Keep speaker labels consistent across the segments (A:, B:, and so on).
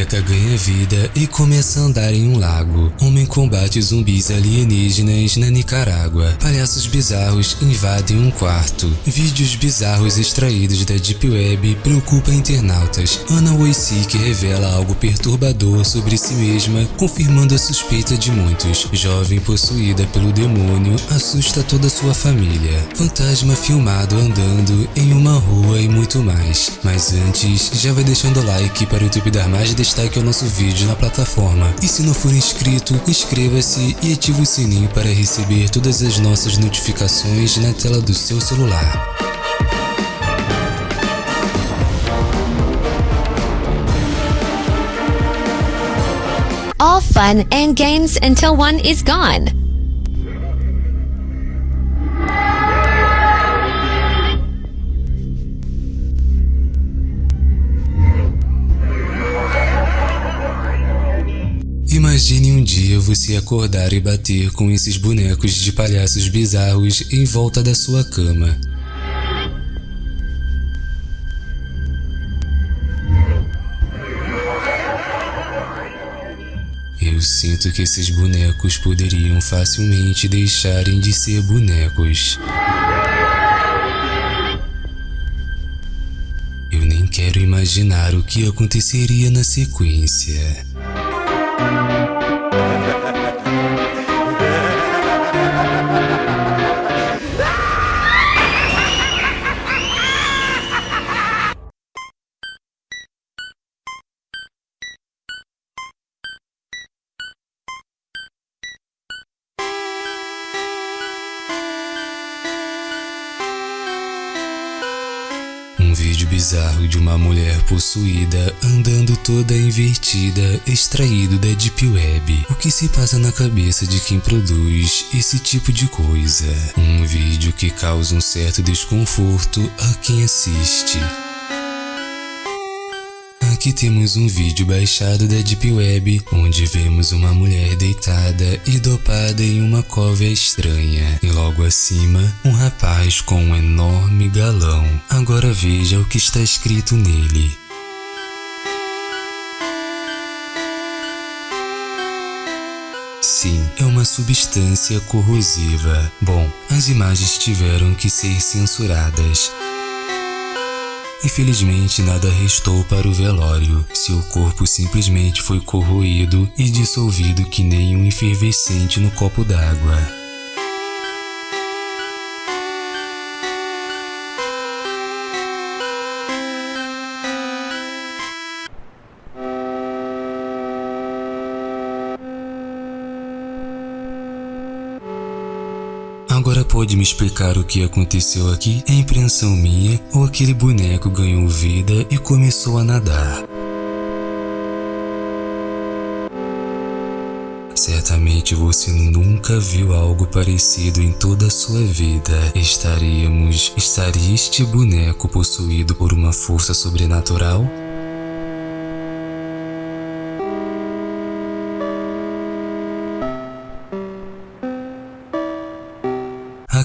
A: boneca ganha vida e começa a andar em um lago. Homem combate zumbis alienígenas na Nicarágua. Palhaços bizarros invadem um quarto. Vídeos bizarros extraídos da Deep Web preocupam internautas. Ana Wojcik revela algo perturbador sobre si mesma, confirmando a suspeita de muitos. Jovem possuída pelo demônio assusta toda sua família. Fantasma filmado andando em uma rua e muito mais. Mas antes, já vai deixando like para o YouTube dar mais destaque ao nosso vídeo na plataforma. E se não for inscrito, inscreva-se e ative o sininho para receber todas as nossas notificações na tela do seu celular.
B: All fun and games until one is gone.
A: Imagine um dia você acordar e bater com esses bonecos de palhaços bizarros em volta da sua cama. Eu sinto que esses bonecos poderiam facilmente deixarem de ser bonecos. Eu nem quero imaginar o que aconteceria na sequência. Bizarro de uma mulher possuída andando toda invertida, extraído da Deep Web. O que se passa na cabeça de quem produz esse tipo de coisa? Um vídeo que causa um certo desconforto a quem assiste. Aqui temos um vídeo baixado da Deep Web, onde vemos uma mulher deitada e dopada em uma cova estranha, e logo acima, um rapaz com um enorme galão. Agora veja o que está escrito nele. Sim, é uma substância corrosiva. Bom, as imagens tiveram que ser censuradas. Infelizmente, nada restou para o velório. Seu corpo simplesmente foi corroído e dissolvido que nem um efervescente no copo d'água. Me explicar o que aconteceu aqui? É impressão minha ou aquele boneco ganhou vida e começou a nadar? Certamente você nunca viu algo parecido em toda a sua vida. Estaríamos... Estaria este boneco possuído por uma força sobrenatural?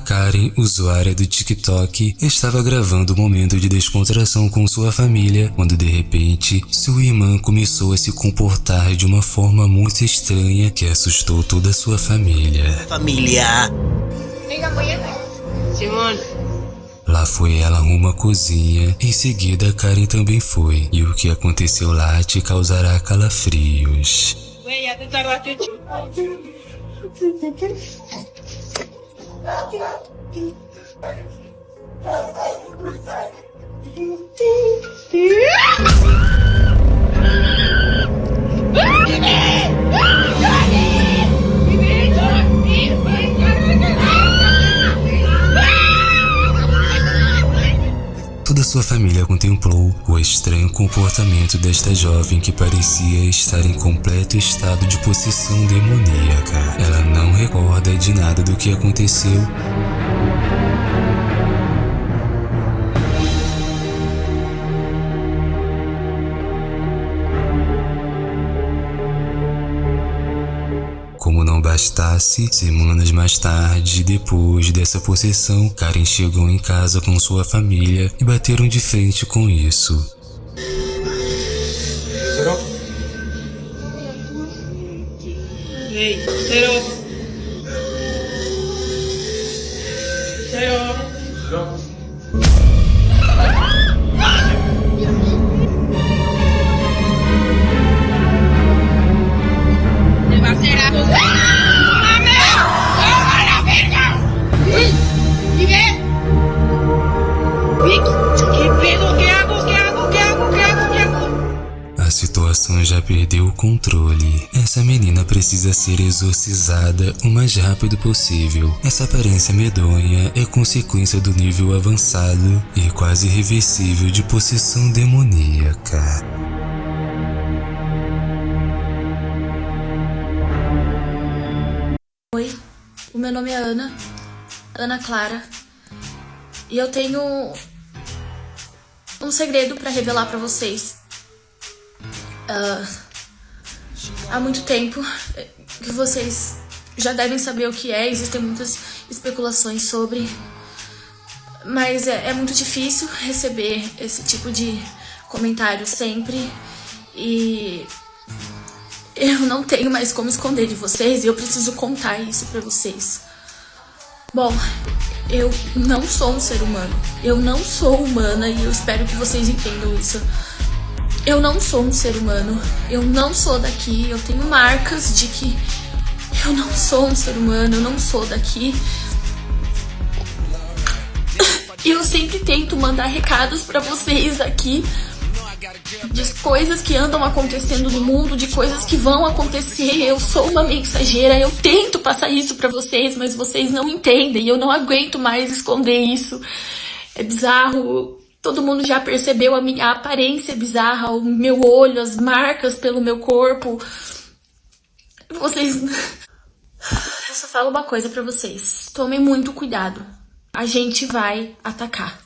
A: Karen, usuária do TikTok, estava gravando um momento de descontração com sua família, quando de repente, sua irmã começou a se comportar de uma forma muito estranha que assustou toda a sua família.
C: Família.
D: Simón,
A: Lá foi ela rumo à cozinha, em seguida Karen também foi, e o que aconteceu lá te causará calafrios. Thank you. Comportamento desta jovem que parecia estar em completo estado de possessão demoníaca. Ela não recorda de nada do que aconteceu Como não bastasse, semanas mais tarde, depois dessa possessão, Karen chegou em casa com sua família e bateram de frente com isso. 6, 0. 0. Precisa ser exorcizada o mais rápido possível. Essa aparência medonha é consequência do nível avançado e quase irreversível de possessão demoníaca.
C: Oi, o meu nome é Ana, Ana Clara, e eu tenho um segredo pra revelar pra vocês. Ah, há muito tempo que vocês já devem saber o que é, existem muitas especulações sobre, mas é, é muito difícil receber esse tipo de comentário sempre e eu não tenho mais como esconder de vocês e eu preciso contar isso pra vocês. Bom, eu não sou um ser humano. Eu não sou humana e eu espero que vocês entendam isso. Eu não sou um ser humano. Eu não sou daqui. Eu tenho marcas de que eu não sou um ser humano. Eu não sou daqui. E eu sempre tento mandar recados pra vocês aqui de coisas que andam acontecendo no mundo, de coisas que vão acontecer. Eu sou uma mensageira, eu tento passar isso pra vocês, mas vocês não entendem. Eu não aguento mais esconder isso. É bizarro. Todo mundo já percebeu a minha aparência bizarra, o meu olho, as marcas pelo meu corpo. Vocês. Eu só falo uma coisa pra vocês. Tomem muito cuidado. A gente vai atacar.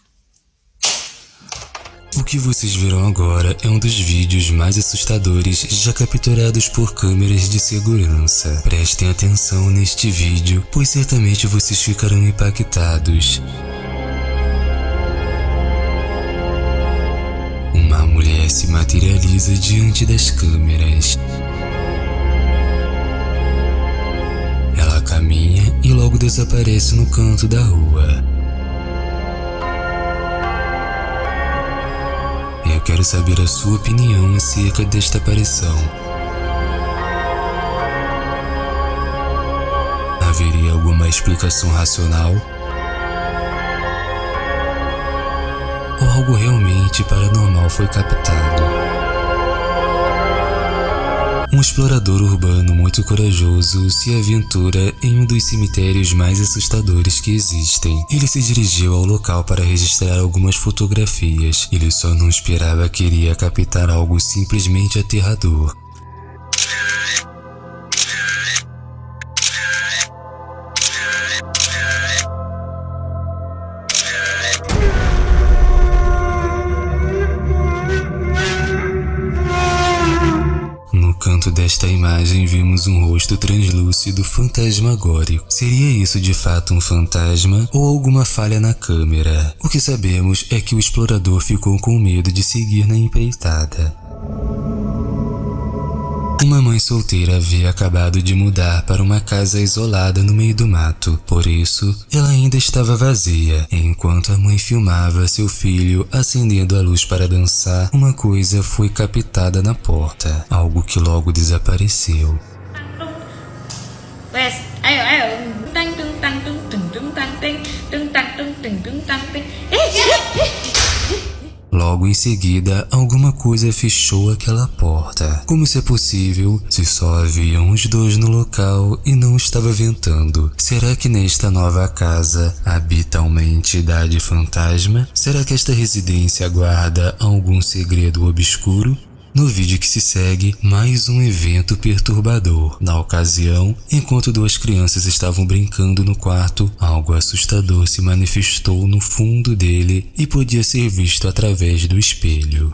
A: O que vocês viram agora é um dos vídeos mais assustadores já capturados por câmeras de segurança. Prestem atenção neste vídeo, pois certamente vocês ficarão impactados. Se materializa diante das câmeras. Ela caminha e logo desaparece no canto da rua. Eu quero saber a sua opinião acerca desta aparição. Haveria alguma explicação racional? Ou algo realmente paranormal foi captado? Um explorador urbano muito corajoso se aventura em um dos cemitérios mais assustadores que existem. Ele se dirigiu ao local para registrar algumas fotografias. Ele só não esperava que iria captar algo simplesmente aterrador. Desta imagem vimos um rosto translúcido fantasmagórico. Seria isso de fato um fantasma ou alguma falha na câmera? O que sabemos é que o explorador ficou com medo de seguir na empreitada. Uma mãe solteira havia acabado de mudar para uma casa isolada no meio do mato, por isso ela ainda estava vazia. Enquanto a mãe filmava seu filho acendendo a luz para dançar, uma coisa foi captada na porta, algo que logo desapareceu.
E: Wes,
A: Logo em seguida, alguma coisa fechou aquela porta. Como isso é possível se só haviam os dois no local e não estava ventando? Será que nesta nova casa habita uma entidade fantasma? Será que esta residência guarda algum segredo obscuro? No vídeo que se segue, mais um evento perturbador. Na ocasião, enquanto duas crianças estavam brincando no quarto, algo assustador se manifestou no fundo dele e podia ser visto através do espelho.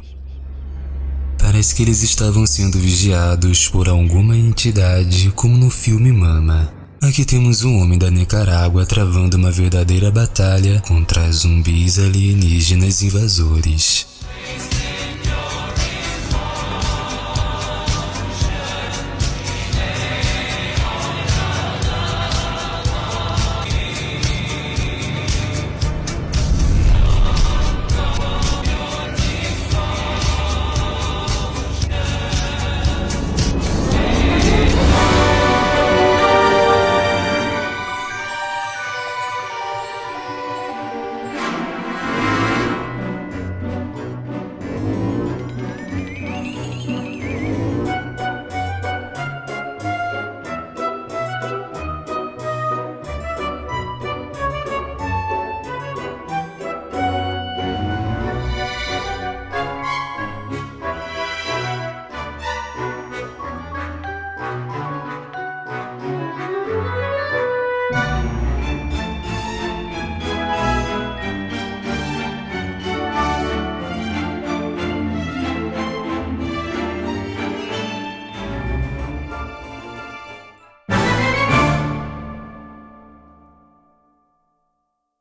A: Parece que eles estavam sendo vigiados por alguma entidade, como no filme Mama. Aqui temos um homem da Nicarágua travando uma verdadeira batalha contra zumbis alienígenas invasores.